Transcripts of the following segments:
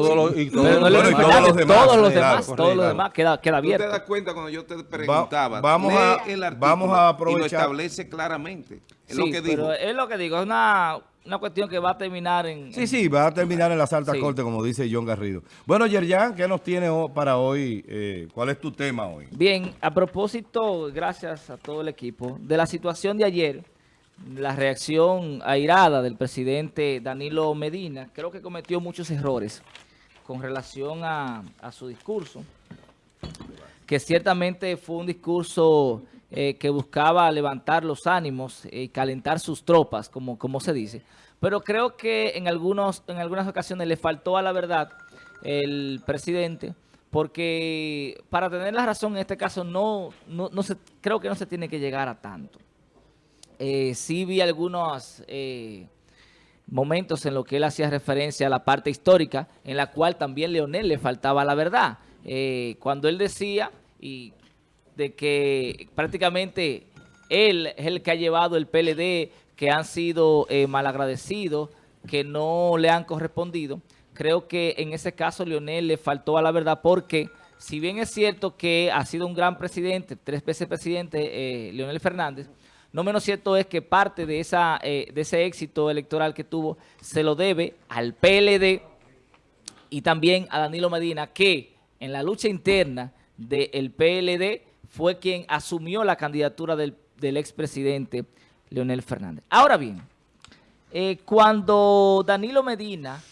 todo lo- y todo Pero no lo- el bueno, y Leonel todos los demás, todos los claro, demás, todos los demás queda, queda ¿Tú te abierto. das cuenta cuando yo te preguntaba? vamos a- el artículo vamos a y lo aprovechar- establece claramente. Es Sí, lo que pero es lo que digo, es una, una cuestión que va a terminar en... Sí, sí, va a terminar en las altas Sí. cortes, como dice John Garrido. Bueno, Yerjan, ¿qué nos tiene para hoy? Eh, ¿Cuál es tu tema hoy? Bien, a propósito, gracias a todo el equipo, de la situación de ayer, la reacción airada del presidente Danilo Medina, creo que cometió muchos errores con relación a, su discurso, que ciertamente fue un discurso eh, que buscaba levantar los ánimos y calentar sus tropas, como, como se dice. Pero creo que en, algunos, en algunas ocasiones le faltó a la verdad el presidente, porque para tener la razón en este caso no, no, no se, creo que no se tiene que llegar a tanto. Eh, sí vi algunos eh, momentos en los que él hacía referencia a la parte histórica, en la cual también Leonel le faltaba la verdad. Eh, cuando él decía y de que prácticamente él es el que ha llevado el PLD, que han sido eh, malagradecidos, que no le han correspondido. Creo que en ese caso Leonel le faltó a la verdad porque si bien es cierto que ha sido un gran presidente, tres veces presidente, Leonel Fernández, no menos cierto es que parte eh, de ese éxito electoral que tuvo se lo debe al PLD y también a Danilo Medina, que en la lucha interna del PLD fue quien asumió la candidatura del, del expresidente Leonel Fernández. Ahora bien, eh, cuando Danilo Medina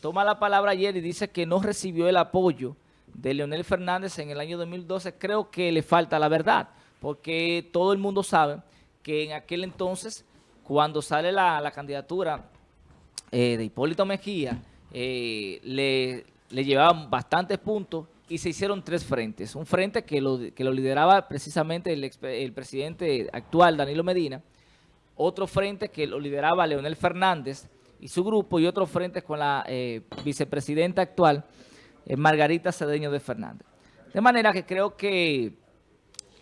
toma la palabra ayer y dice que no recibió el apoyo de Leonel Fernández en el año 2012, creo que le falta la verdad, porque todo el mundo sabe que en aquel entonces, cuando sale la, la candidatura eh, de Hipólito Mejía, eh, le, le llevaban bastantes puntos y se hicieron tres frentes. Un frente que lo, que lo lideraba precisamente el, ex- el presidente actual, Danilo Medina, otro frente que lo lideraba Leonel Fernández y su grupo, y otro frente con la eh, vicepresidenta actual, Margarita Cedeño de Fernández. De manera que creo que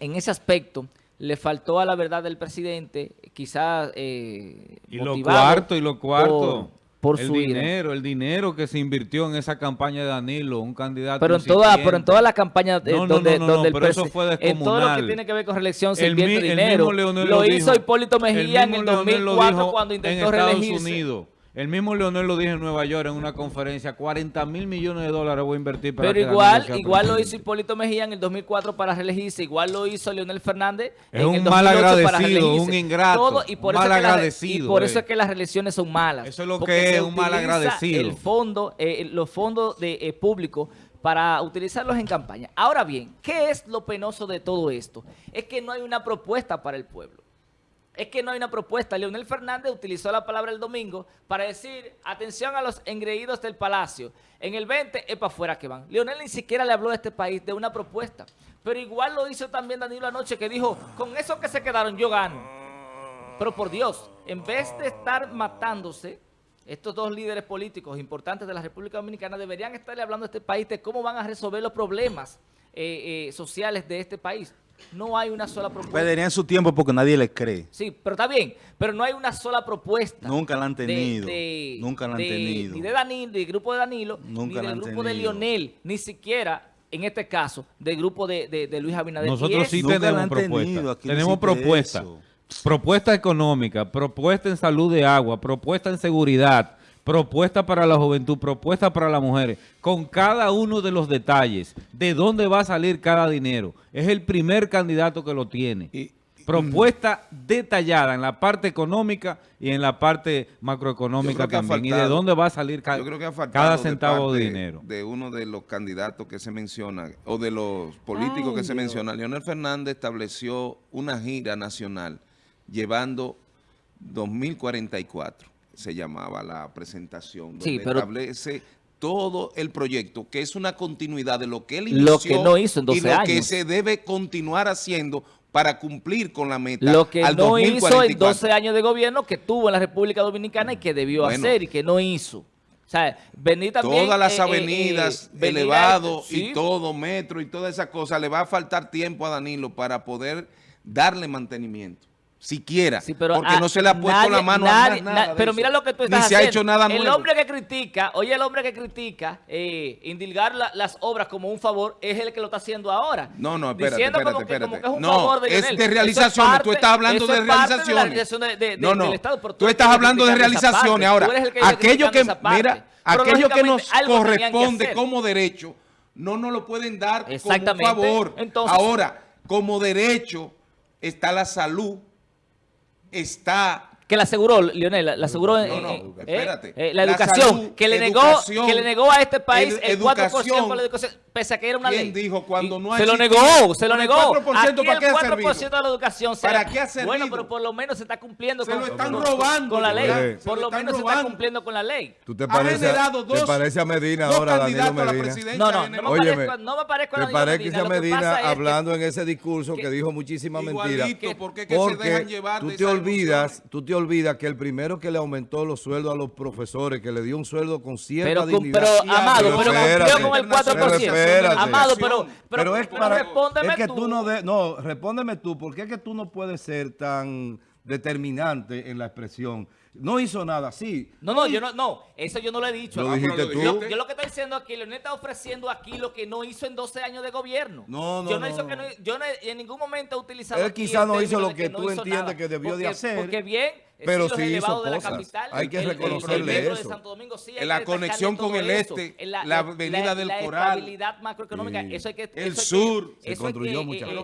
en ese aspecto le faltó a la verdad del presidente, quizás eh, Y lo cuarto, y lo cuarto. por, por el su ira. dinero, el dinero que se invirtió en esa campaña de Danilo, un candidato Pero en toda, pero en toda la campaña eh, No, no, donde, no, no, donde el pero eso fue en todo lo que descomunal. tiene que ver con reelección se El invierte mi- el dinero. mismo lo hizo. Hipólito Mejía en el Leonel lo 2004 dijo cuando en intentó Estados reelegirse. Unidos. El mismo Leonel lo dijo en Nueva York en una conferencia, 40 mil millones de dólares voy a invertir para Pero que igual, igual lo hizo. Hipólito Mejía en el 2004 para reelegirse, igual lo hizo Leonel Fernández Es en un el mal 2008 para agradecido, reelegirse. un ingrato, Todo, y por un eso mal es que la- agradecido, Y por eso eh. es que las reelecciones son malas. Eso es lo que es, un mal agradecido. El fondo, eh, los fondos de eh, públicos para utilizarlos en campaña. Ahora bien, ¿qué es lo penoso de todo esto? Es que no hay una propuesta para el pueblo. Es que no hay una propuesta. Leonel Fernández utilizó la palabra el domingo para decir, atención a los engreídos del palacio. En el 20 es para afuera que van. Leonel ni siquiera le habló a este país de una propuesta. Pero igual lo hizo también Danilo anoche que dijo, con eso que se quedaron yo gano. Pero por Dios, en vez de estar matándose, estos dos líderes políticos importantes de la República Dominicana deberían estarle hablando a este país de cómo van a resolver los problemas eh, eh, sociales de este país. No hay una sola propuesta. Perderían su tiempo porque nadie les cree. Sí, pero está bien, pero no hay una sola propuesta. Nunca la han tenido, de- nunca la han de- tenido. Ni de Danilo, del grupo de Danilo, Nunca ni del grupo de. Lionel, ni siquiera, en este caso, del grupo de, de- de Luis Abinader. Nosotros sí Nunca la tenemos han propuestas. tenido, aquí no tenemos propuestas. eso. Propuesta económica, propuesta en salud de agua, propuesta en seguridad, propuesta para la juventud, propuesta para las mujeres, con cada uno de los detalles, de dónde va a salir cada dinero. Es el primer candidato que lo tiene. Y- propuesta detallada en la parte económica y en la parte macroeconómica también. y de dónde va a salir ca- Yo creo que ha faltado cada centavo de, parte dinero. De uno de los candidatos que se menciona, o de los políticos Ay, que se Dios. menciona. Leonel Fernández estableció una gira nacional llevando 2044, se llamaba la presentación, donde Sí, pero- establece todo el proyecto, que es una continuidad de lo que él Lo inició que no hizo en y 12 lo que se debe continuar haciendo para cumplir con la meta Lo que al no hizo en 2044. 12 años de gobierno que tuvo en la República Dominicana y que debió Bueno. hacer y que no hizo. O sea, venir también... Todas las eh, eh, avenidas, eh, venir sí, y todo, metro y todas esas cosas, le va a faltar tiempo a Danilo para poder darle mantenimiento. Siquiera, Sí, pero porque a- no se le ha puesto nadie- la mano nadie- a nada, nada na- de Pero eso. mira lo que tú Ni estás se ha hecho nada El nuevo. hombre que critica, oye, el hombre que critica, eh, indilgar la- las obras como un favor, es el que lo está haciendo ahora. No, no, espérate, Diciendo espérate, como, que, como espérate. que es un No, favor de es de realizaciones, parte- tú estás hablando de realizaciones. la realización de- de- No, no, del Estado, pero tú estás hablando de realizaciones. Ahora, que aquello que, mira, aquello que nos corresponde como derecho, no nos lo pueden dar como un favor. Ahora, como derecho está la salud, está Que la aseguró, Lionel, la la aseguró en, No, no, eh, espérate. eh, la La educación, salud, que le negó educación, que le negó a este país el 4% educación. por la educación, pese a que era una ¿Quién ley. dijo cuando no ha Se lo negó, se lo ¿El negó. 4% Aquí para qué ha el 4% servido? de la educación. se- ¿Para qué ha Bueno, pero por lo menos se está cumpliendo Se con, lo están con- robando, con la ley. Por lo menos se está cumpliendo con la ley. ¿Tú te ha pareces, generado te dos, parece a Medina dos ahora, Danilo candidatos a la Medina? presidencia. No, no, no me Óyeme, parezco, no me parezco a ¿Te Danilo parece Medina. Medina hablando en ese discurso que, dijo muchísimas Igualito, mentiras? porque es que se dejan llevar tú de te olvidas, tú te olvidas que el primero que le aumentó los sueldos a los profesores, que le dio un sueldo con cierta Pero, dignidad. pero Amado, pero pero espérate, con el 4%. pero espérate. Amado, pero, pero, Pero es para respóndeme es que tú. tú no de- no, respóndeme tú, ¿por qué es que tú no puedes ser tan determinante en la expresión? No hizo nada, sí. No, no, yo no, no, eso yo no lo he dicho. Lo dijiste tú. Yo, yo lo que estoy diciendo aquí, Leonel está ofreciendo aquí lo que no hizo en 12 años de gobierno. No, no, yo no, no, hizo no. que no- yo en ningún momento he utilizado Él quizá no hizo lo que tú entiendes nada. que debió de Porque- hacer, Porque bien, pero sí, hizo la cosas. capital, Hay que el- el- el reconocerle metro eso. de Santo Domingo, sí, hay En la que conexión con el eso. este, En la avenida del la Coral. estabilidad macroeconómica, Sí. eso hay que El eso hay que- sur. Se eso hay construyó que, muchas eh, eh,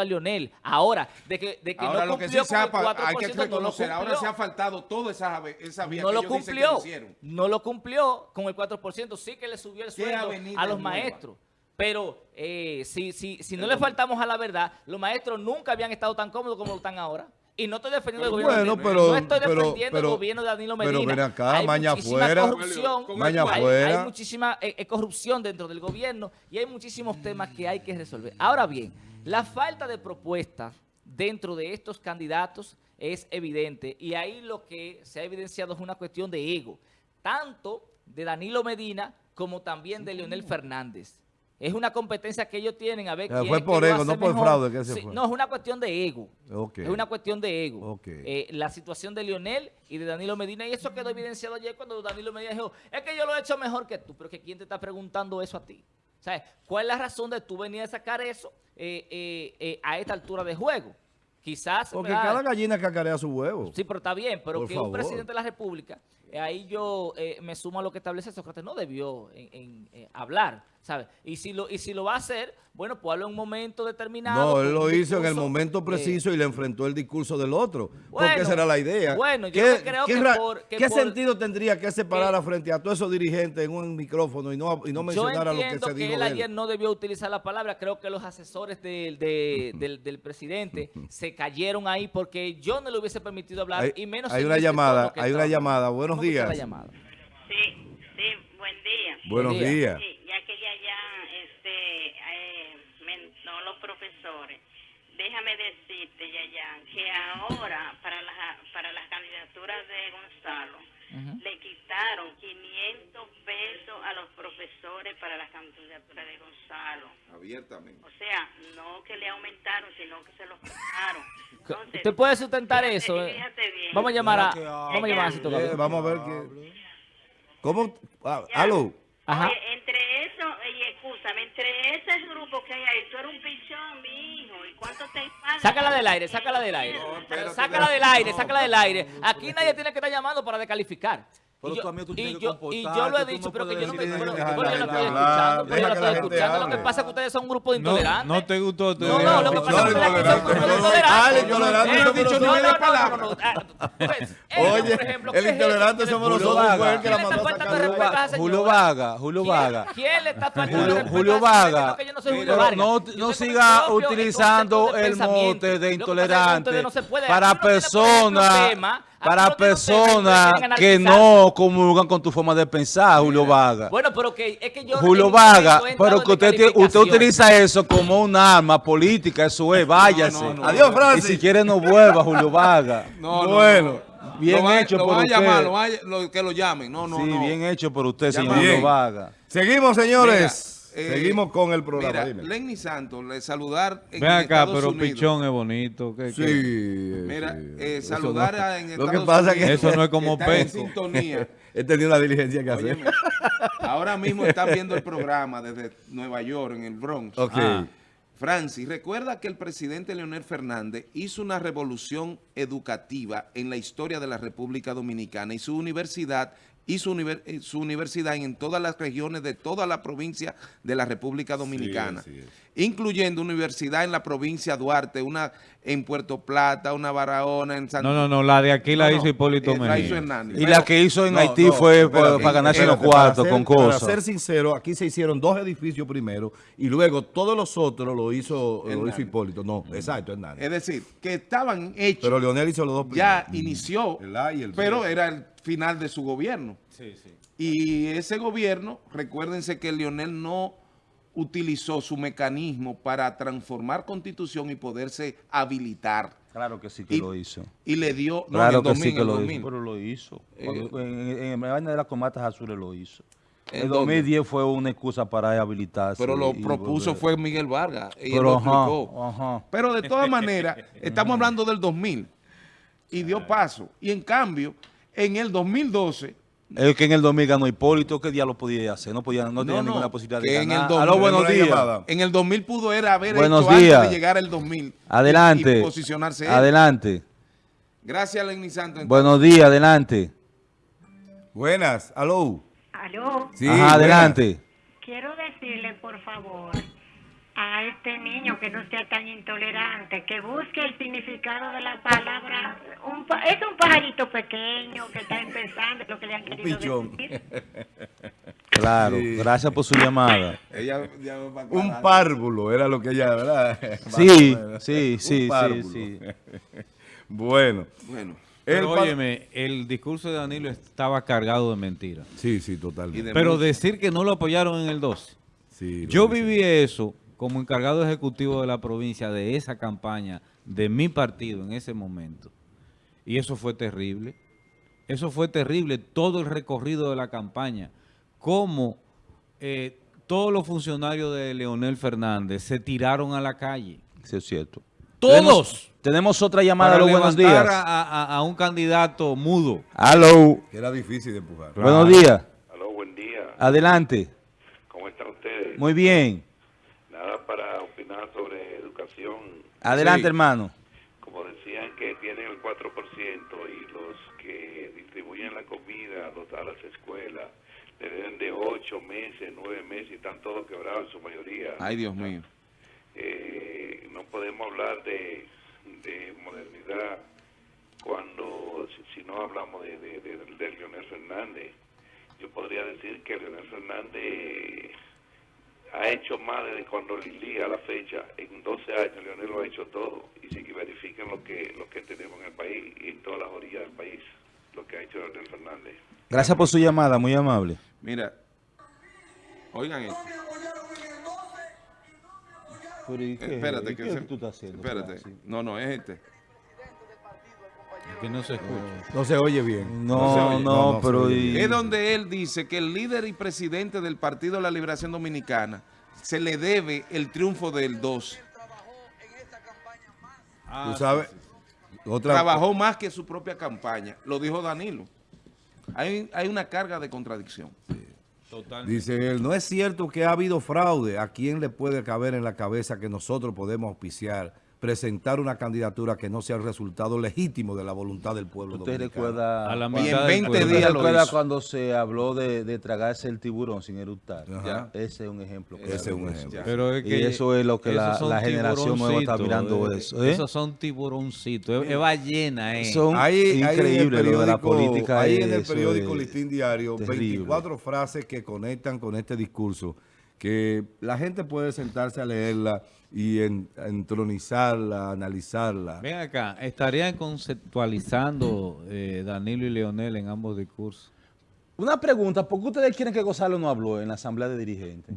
a Lionel. Ahora, de que, de que Ahora no lo que sí con ha, el pa- 4%, hay que no reconocer, ahora cumplió se ha faltado toda esa, esa vía no que lo ellos dicen que cumplió. hicieron. No lo cumplió con el 4%. Sí que le subió el ¿Qué sueldo a los maestros. Pero eh, si, si, si no le faltamos a la verdad, los maestros nunca habían estado tan cómodos como lo están ahora. Y no estoy defendiendo el gobierno Bueno, de pero- No estoy defendiendo pero- el gobierno de Danilo Medina. pero ven acá, hay maña muchísima afuera. corrupción. Maña hay, afuera. hay muchísima eh, eh, corrupción dentro del gobierno y hay muchísimos temas que hay que resolver. Ahora bien, la falta de propuestas dentro de estos candidatos es evidente y ahí lo que se ha evidenciado es una cuestión de ego, tanto de Danilo Medina como también de Leonel Fernández. Es una competencia que ellos tienen a ver quién fue por ego, no por mejor. fraude que se Sí, fue. No, es una cuestión de ego. Es una cuestión de ego. Eh, la situación de Lionel y de Danilo Medina, y eso quedó evidenciado ayer cuando Danilo Medina dijo, es que yo lo he hecho mejor que tú, pero que quién te está preguntando eso a ti. ¿Sabes? ¿Cuál es la razón de tú venir a sacar eso eh, eh, a esta altura de juego? Quizás... Porque ¿verdad? cada gallina cacarea su huevo. Sí, pero está bien, pero Por que favor. un presidente de la República, ahí yo eh, me sumo a lo que establece Sócrates, no debió en, en, eh, hablar, ¿sabes? Y si lo y si lo va a hacer, bueno, pues habla en un momento determinado. No, él lo hizo en el momento eh, preciso y le enfrentó el discurso del otro. porque Bueno, esa era la idea. bueno, yo ¿Qué, no creo qué que por- que qué por- sentido tendría que se parara frente a todos esos dirigentes en un micrófono y no, y no Yo mencionara lo que se que, dijo él de ayer él? no debió utilizar la palabra. Creo que los asesores del, de- del, del presidente se cayeron ahí porque yo no le hubiese permitido hablar Hay, y menos hay una este llamada, que hay una llamada. Buenos ¿Cómo que está días. la llamada? Sí, sí, buen día. Buenos Buen día. días. Sí, ya que ya, ya, este, eh, mentó los profesores. Déjame decirte, Yayan, que ahora para las, para las candidaturas de Gonzalo le quitaron 500 pesos a los profesores para las candidaturas de Gonzalo. Abiertamente. O sea, no que le aumentaron, sino que se los quitaron. Entonces, ¿Usted puede sustentar fíjate- eso? eh? fíjate bien. Vamos a llamar a... Vamos a llamar a Cito Eh, vamos a ver qué. ¿Cómo? Ah, aló. Ajá. Oye, entre eso, y escúchame, entre ese grupo que hay ahí, tú eres un pichón, mi hijo, ¿y cuánto te pagan? Sácala del aire, sácala del aire. espérate, sácala del aire, sácala del aire. Aquí nadie tiene que estar llamando para descalificar. Pero Y yo, tú a mí tú tienes que yo, y yo lo he comportarte, dicho, no pero que yo no estoy escuchando, pero yo la estoy escuchando. Lo que pasa es que ustedes son un grupo de No, intolerantes. no te gustó. te No, no, lo que pasa es que ustedes son un grupo de intolerantes. intolerante, Eh, somos dicho, no, no, no, palabra. no, no, ah, pues, Oye, el ¿qué es intolerante somos nosotros, que ¿Quién la mandó Julio? Vaga, Julio ¿Quién- Vaga. ¿Quién le está faltando Julio-? Vaga. No, no no- no siga utilizando el mote de intolerante no para personas para y ustedes personas que no comulgan con tu forma de pensar, Julio Vaga. Bueno, pero que es que yo... Julio Vaga, pero que usted, tiene- usted calificación. utiliza eso como un arma política, eso es, váyase. no, no. Adiós, Y Francis. si quiere no vuelva, Julio Vaga. No, no, Bueno. no. Bien Lo hecho lo por van a usted. llamar, lo van a- que lo llamen. No, no, sí, no. bien hecho por usted, señor Julio. Vaga. Seguimos, señores. Eh, Seguimos con el programa. Mira, dime. Lenny Santos, le saludar en Ven acá, Estados pero Unidos. Pichón es bonito. ¿qué- Sí. qué? Mira, sí. eh, saludar no- a- en Lo que pasa es que Unidos, Eso no es como en sintonía. he tenido una diligencia que hacer. Ahora mismo están viendo el programa desde Nueva York, en el Bronx. Ok. Ah. Francis, recuerda que el presidente Leonel Fernández hizo una revolución educativa en la historia de la República Dominicana y su universidad hizo univer- eh, su universidad en todas las regiones de toda la provincia de la República Dominicana, incluyendo universidad en la provincia Duarte, una en Puerto Plata, una Barahona, en San No, no, no, la de aquí la No, hizo no, Hipólito eh, Mejía. Hernández. Y Pero- la que hizo en No, Haití no, fue para, para ganarse los cuartos con ser- Para cosas. ser sincero, aquí se hicieron dos edificios primero y luego todos los otros lo hizo, lo hizo Hipólito. No, exacto, Hernández. Es decir, que estaban hechos Pero Leonel hizo los dos ya primeros. inició, El A y el B. pero era el final de su gobierno. Y ese gobierno, recuérdense que Leonel no utilizó su mecanismo para transformar constitución y poderse habilitar. Claro que sí que Y- lo hizo. Y le dio... no, Claro en el que 2000, sí que el lo 2000. hizo. Pero lo hizo. Eh, en, la vaina de las comatas azules lo hizo. ¿En En dónde? 2010 fue una excusa para habilitarse. Pero lo propuso volver. fue Miguel Vargas. Y él Pero lo ajá, explicó. ajá. Pero de todas maneras, estamos hablando del 2000 y dio paso. Y en cambio, en el 2012... Es que en el 2000 ganó Hipólito, ¿qué día lo podía hacer? No podía, no, tenía no, ninguna posibilidad de en ganar. el 2000 Aló, buenos días. llamada. En el 2000 pudo era haber Buenos hecho días. antes de llegar el 2000. y- Adelante. Y, posicionarse él. Adelante. Gracias, Lenny Santos. Buenos días, adelante. Buenas, aló. Aló, Sí, Ajá, adelante. quiero decirle por favor a este niño que no sea tan intolerante, que busque el significado de la palabra. Un pa- es un pajarito pequeño que está empezando, lo que le han querido pichón. decir. Claro, Sí. gracias por su llamada. Ella, Un párvulo era lo que ella, ¿verdad? Sí, sí, Un sí, sí, sí. Bueno. Bueno, el óyeme, el discurso de Danilo estaba cargado de mentiras. Sí, sí, totalmente. de Pero decir que no lo apoyaron en el 12. Sí, Yo viví eso como encargado ejecutivo de la provincia de esa campaña de mi partido en ese momento. Y eso fue terrible. Eso fue terrible, todo el recorrido de la campaña. Cómo eh, todos los funcionarios de Leonel Fernández se tiraron a la calle. Sí, es cierto. ¡Todos! Tenemos, tenemos otra llamada. Para Aló, buenos días. A, a- a un candidato mudo. Aló, Que era difícil de empujar. buenos días. Aló, buen día. Adelante. ¿Cómo están ustedes? Muy bien. Nada para opinar sobre educación. Adelante, Sí. hermano. Como decían que tienen el 4% y los que distribuyen la comida los- a las escuelas le deben de 8 meses, 9 meses y están todos quebrados en su mayoría. Ay, Dios mío. Eh, no podemos hablar de, de modernidad cuando si, si no hablamos de, de, de- de Leonel Fernández. Yo podría decir que Leonel Fernández ha hecho más desde cuando Lili a la fecha. En 12 años Leonel lo ha hecho todo. Y si que verifiquen lo que, lo que tenemos en el país y en todas las orillas del país, lo que ha hecho Leonel Fernández. Gracias por su llamada, muy amable. Mira, oigan esto. Espérate, que se- Espérate. No, no, es este. Que no se escucha. No se oye bien. No, no, oye. No, no se pero... y- Es donde él dice que el líder y presidente del Partido de la Liberación Dominicana se le debe el triunfo del 2. Tú sabes. Otra, Trabajó más que su propia campaña. Lo dijo Danilo. Hay, hay una carga de contradicción. Totalmente. Dice él, no es cierto que ha habido fraude. ¿A quién le puede caber en la cabeza que nosotros podemos auspiciar, presentar una candidatura que no sea el resultado legítimo de la voluntad del pueblo ¿Usted dominicano? recuerda, A la Y en mitad del 20 pueblo. ¿usted días lo recuerda hizo. cuando se habló de, de tragarse el tiburón sin eructar? Ese es un ejemplo. Ese es un ejemplo. Pero es Y que eso es lo que la- la generación nueva está mirando eh. eso, ¿eh? Esos son tiburoncitos, es, es ballena, eh. Son Ahí, ahí en el increíble lo de la periódico- política. Ahí en el periódico Listín Diario, terrible. 24 frases que conectan con este discurso, que la gente puede sentarse a leerla y en- entronizarla, analizarla. Ven acá, estarían conceptualizando eh, Danilo y Leonel en ambos discursos. Una pregunta, ¿por qué ustedes quieren que Gonzalo no habló en la asamblea de dirigentes?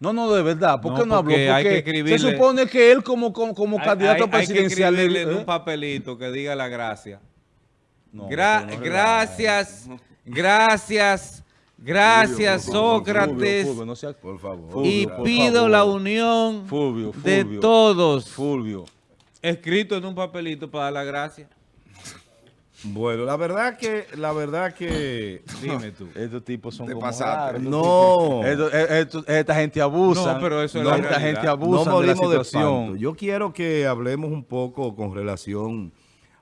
No, no, de verdad, ¿por No, qué no habló? porque hay Porque que escribirle- se supone que él como, como, como Hay- candidato hay- presidencial... Hay que escribirle ¿eh? un papelito que diga la gracia. No, Gra- no gracias, gracias, Gracias, Sócrates. Fulvio, no sea- Por favor. Fulvio, y por pido favor. la unión de todos, Fulvio. escrito en un papelito para dar la gracia. Bueno, la verdad que, la verdad que, Dime tú. Estos tipos son como pasaste. raros. no, Estos- eh, estos- esta gente abusa. No, pero eso es la Esta realidad. gente no abusa de la de situación. Yo quiero que hablemos un poco con relación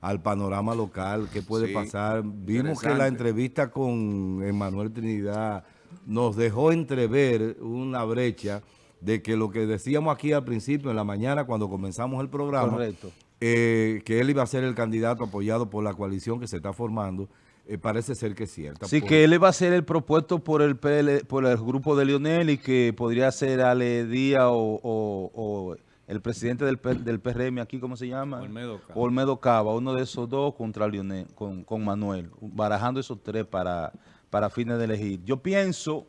al panorama local, qué puede Sí, pasar. Vimos que la entrevista con Emanuel Trinidad nos dejó entrever una brecha de que lo que decíamos aquí al principio, en la mañana, cuando comenzamos el programa, Correcto. eh, que él iba a ser el candidato apoyado por la coalición que se está formando, eh, parece ser que es cierta. Sí, Por- que él va a ser el propuesto por el PL por el grupo de Lionel y que podría ser Ale Díaz o, o- o el presidente del, del PRM aquí, ¿cómo se llama? Olmedo Cava. Olmedo Cava, uno de esos dos contra Lionel, con, con Manuel, barajando esos tres para, para fines de elegir. Yo pienso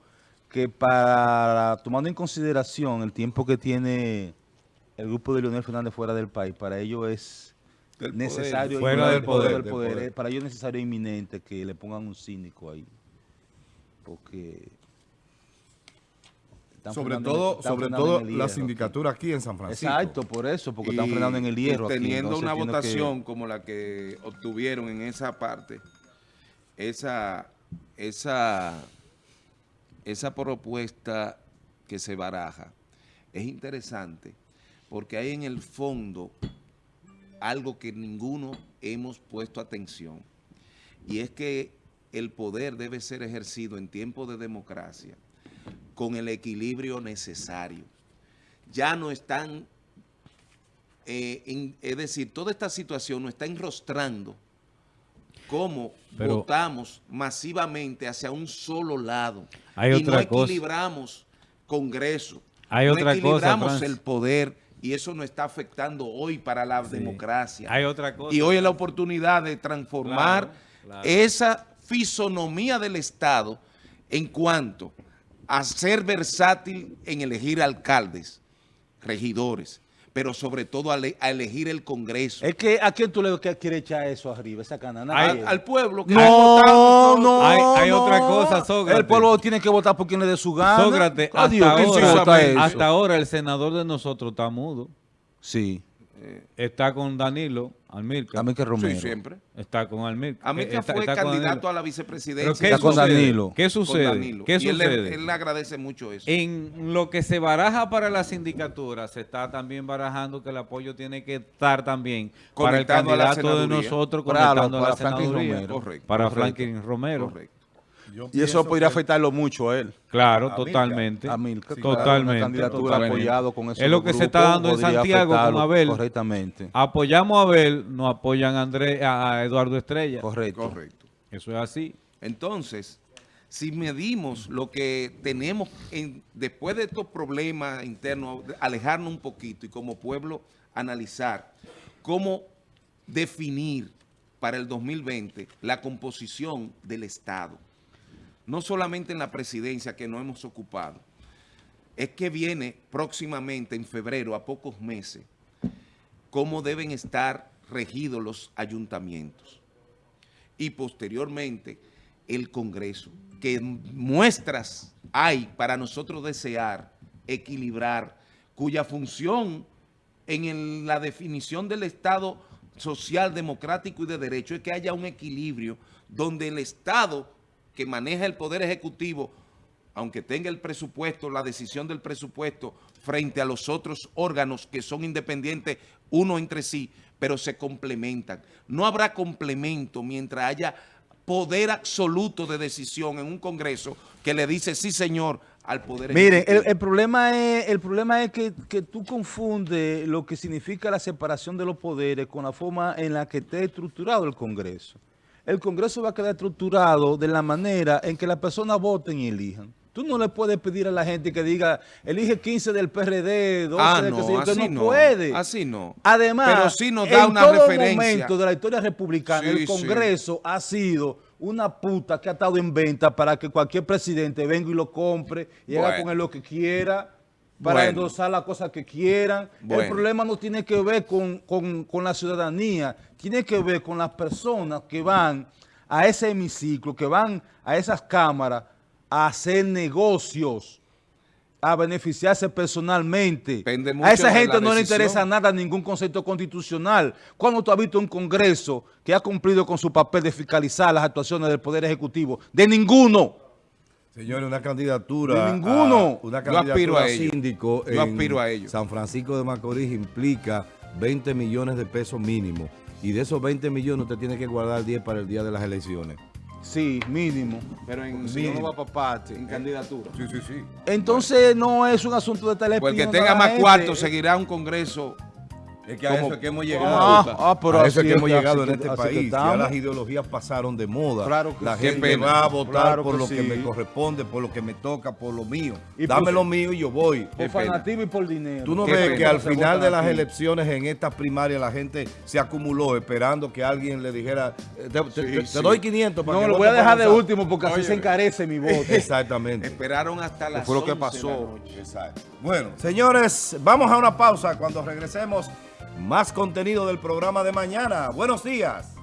que para, tomando en consideración el tiempo que tiene el grupo de Leonel Fernández fuera del país, para ello es Del poder. necesario Fuera del poder, del del poder, poder. para ello es necesario e inminente que le pongan un cínico ahí porque están sobre todo, sobre todo la sindicatura aquí en San Francisco. exacto por eso porque están frenando en el hierro teniendo una que- votación como la que obtuvieron en esa parte, esa, esa, esa propuesta que se baraja es interesante porque hay en el fondo algo que ninguno hemos puesto atención y es que el poder debe ser ejercido en tiempo de democracia con el equilibrio necesario. Ya no están eh, en- es decir, toda esta situación nos está enrostrando cómo Pero- votamos masivamente hacia un solo lado Hay y otra no cosa. equilibramos Congreso, Hay no otra cosa, equilibramos Francis. el poder y eso nos está afectando hoy para la democracia. Hay otra cosa. Y hoy es la oportunidad de transformar Claro, claro. esa fisonomía del Estado en cuanto a ser versátil en elegir alcaldes, regidores, pero sobre todo a, le- a elegir el Congreso. es que a quién tú le quieres echar eso arriba esa canana al, al pueblo que no, votado no, Hay- hay no. otra cosa, Sócrates. El pueblo tiene que votar por quien le dé su gana. Sócrates, hasta ahora el senador de nosotros está mudo. Sí, Está con Danilo Almirca. dame que Sí, Romero. siempre. Está con Almirca. A mí Eh, está- fue está candidato a la ¿Pero vicepresidencia. qué Está con sucede? Danilo. ¿Qué con sucede? Danilo. ¿Qué y él, le- sucede? él le agradece mucho eso. En lo que se baraja para la sindicatura, se está también barajando que el apoyo tiene que estar también para el candidato de nosotros Para conectando lo- a la para Franklin senaduría. Romero. Correcto. Para. Franklin Romero. Correcto. Y eso podría afectarlo mucho a él. Claro, A totalmente. A Milka, totalmente. una candidatura totalmente. apoyado con esos Es lo que se está dando en Santiago con Abel. Correctamente. Apoyamos a Abel, no apoyan a, André, a a Eduardo Estrella. Correcto. Correcto. Eso es así. Entonces, si medimos lo que tenemos en- después de estos problemas internos, alejarnos un poquito y como pueblo analizar cómo definir para el 2020 la composición del Estado. No solamente en la presidencia que no hemos ocupado, es que viene próximamente en febrero, a pocos meses, cómo deben estar regidos los ayuntamientos. Y posteriormente el Congreso, que muestras hay para nosotros desear equilibrar, cuya función en la definición del Estado social, democrático y de derecho es que haya un equilibrio donde el Estado que maneja el Poder Ejecutivo, aunque tenga el presupuesto, la decisión del presupuesto frente a los otros órganos que son independientes uno entre sí, pero se complementan. No habrá complemento mientras haya poder absoluto de decisión en un Congreso que le dice sí señor al Poder Miren, el, Ejecutivo. el problema es, el problema es que, que tú confundes lo que significa la separación de los poderes con la forma en la que esté estructurado el Congreso. El Congreso va a quedar estructurado de la manera en que las personas voten y elijan. Tú no le puedes pedir a la gente que diga, elige 15 del PRD, 12 Ah, del no, yo, así no, no, puede. así no. Además, Pero sí nos da en una todo referencia. momento de la historia republicana, Sí, el sí. Congreso ha sido una puta que ha estado en venta para que cualquier presidente venga y lo compre y haga con él lo que quiera, para Bueno. endosar las cosas que quieran. El problema no tiene que ver con, con- con la ciudadanía, tiene que ver con las personas que van a ese hemiciclo, que van a esas cámaras a hacer negocios, a beneficiarse personalmente. A esa gente la no le interesa nada ningún concepto constitucional. ¿Cuándo tú has visto un Congreso que ha cumplido con su papel de fiscalizar las actuaciones del Poder Ejecutivo? De ninguno. Señores, una candidatura. De ninguno. a- una Yo aspiro candidatura a ello. síndico Yo en aspiro a ello. San Francisco de Macorís implica 20 millones de pesos mínimo. Y de esos 20 millones usted tiene que guardar 10 para el día de las elecciones. Sí, mínimo. Pero en, Si no, no va para parte. en candidatura. Sí, sí, sí. Entonces no es un asunto de tal Pues el que opinión de tenga más cuarto seguirá un congreso. Es que a Como- eso es que hemos como llegado. Ah, ah, pero a eso que hemos llegado en este país. Ya las ideologías pasaron de moda. Claro que la sí. Gente va a votar Claro por que lo que me corresponde, por lo que me toca, por lo mío. Y Dame lo mío y yo voy. Por Qué pena. fanatismo y por dinero. Tú no Qué ves pena. que al final de las aquí. elecciones en estas primarias la gente se acumuló esperando que alguien le dijera, eh, te, te- te- te sí. doy 500 para No, que lo voy a dejar de Gonzalo". último porque así se encarece mi voto. Exactamente. Esperaron hasta las fue lo que 11 de la pasó. Exacto. Bueno, señores, vamos a una pausa. Cuando regresemos, más contenido del programa de mañana. Buenos días.